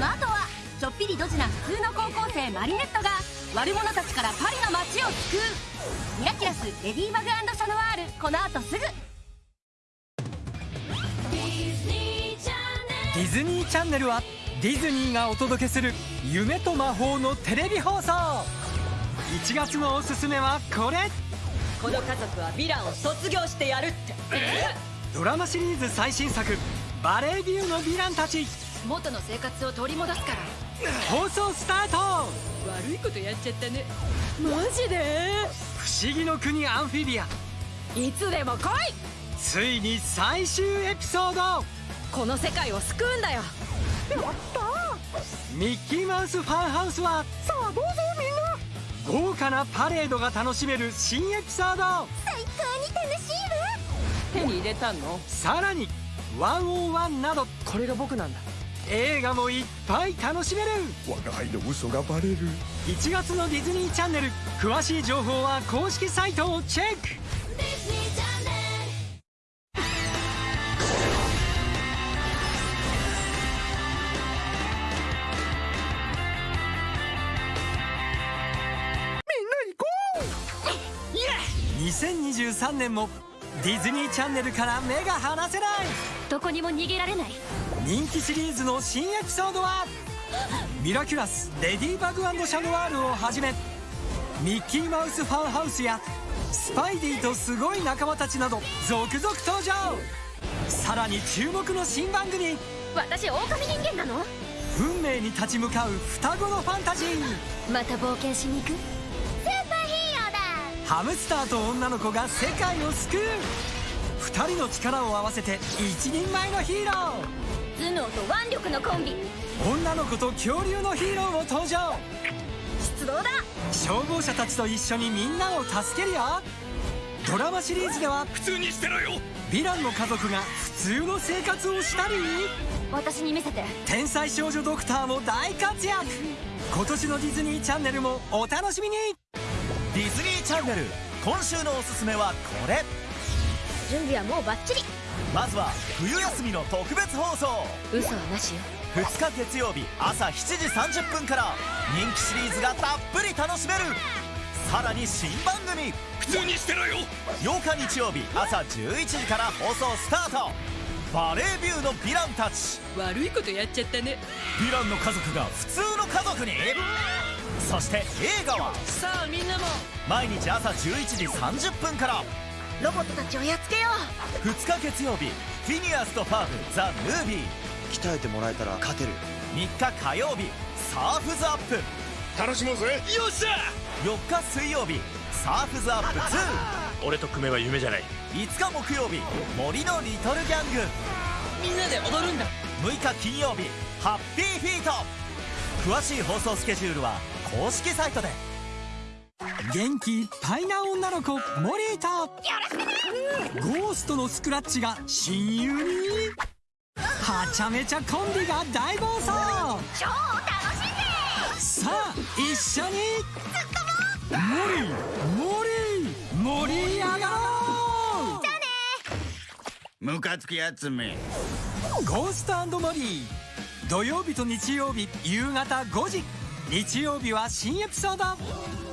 の後はちょっぴりドジな普通の高校生マリネットが悪者たちからパリの街を救う。ミラキュラスレディバグシャノワール。この後すぐ。ディズニーチャンネルはディズニーがお届けする夢と魔法のテレビ放送。1月のおすすめはこれ。この家族はヴィランを卒業してやるって。ドラマシリーズ最新作「バレービューのヴィランたち」元の生活を取り戻すから。放送スタート！悪いことやっちゃったね。マジで？不思議の国アンフィビア。いつでも来い！ついに最終エピソード！この世界を救うんだよ。やった！ミッキーマウスファンハウスはさあどうぞみんな！豪華なパレードが楽しめる新エピソード。最高に楽しいわ！手に入れたの？さらに101などこれが僕なんだ映画もいっぱい楽しめる。我が輩の嘘がバレる。1月のディズニーチャンネル。詳しい情報は公式サイトをチェック。2023年もディズニーチャンネルから目が離せない。どこにも逃げられない人気シリーズの新エピソードはミラキュラスレディバグシャノワールをはじめミッキーマウスファンハウスやスパイディとすごい仲間たちなど続々登場。さらに注目の新番組。私狼人間なの？運命に立ち向かう双子のファンタジー。また冒険しに行く？スーパーヒーローだ！ハムスターと女の子が世界を救う。2人の力を合わせて一人前のヒーロー頭脳と腕力のコンビ。女の子と恐竜のヒーローも登場。出動だ。消防車たちと一緒にみんなを助けるよ。ドラマシリーズでは普通にしてろよ。ヴィランの家族が普通の生活をしたり。私に見せて。天才少女ドクターも大活躍。今年のディズニーチャンネルもお楽しみに。ディズニーチャンネル今週のおすすめはこれ準備はもうバッチリ。まずは冬休みの特別放送。嘘はなしよ。2日月曜日朝7時30分から人気シリーズがたっぷり楽しめる。さらに新番組。普通にしてろよ。8日日曜日朝11時から放送スタート。バレービューのヴィランたち。悪いことやっちゃったね。ヴィランの家族が普通の家族に。そして映画は。さあみんなも。毎日朝11時30分からロボットたちをやっつけよ2日月曜日フィニアスとパーフザ・ムービー。鍛えてもらえたら勝てる。3日火曜日サーフズアップ。楽しもうぜ。よっしゃ！4日水曜日サーフズアップ2 俺と組めば夢じゃない。5日木曜日森のリトルギャング。みんなで踊るんだ。6日金曜日ハッピーフィート。詳しい放送スケジュールは公式サイトで元気いっぱいな女の子モリーとゴーストのスクラッチが親友に。はちゃめちゃコンビが大暴走。超楽しんでさあ一緒に。モリーモリ盛り上がろう。ムカつくやつめ。ゴーストモリー。土曜日と日曜日夕方5時。日曜日は新エピソード。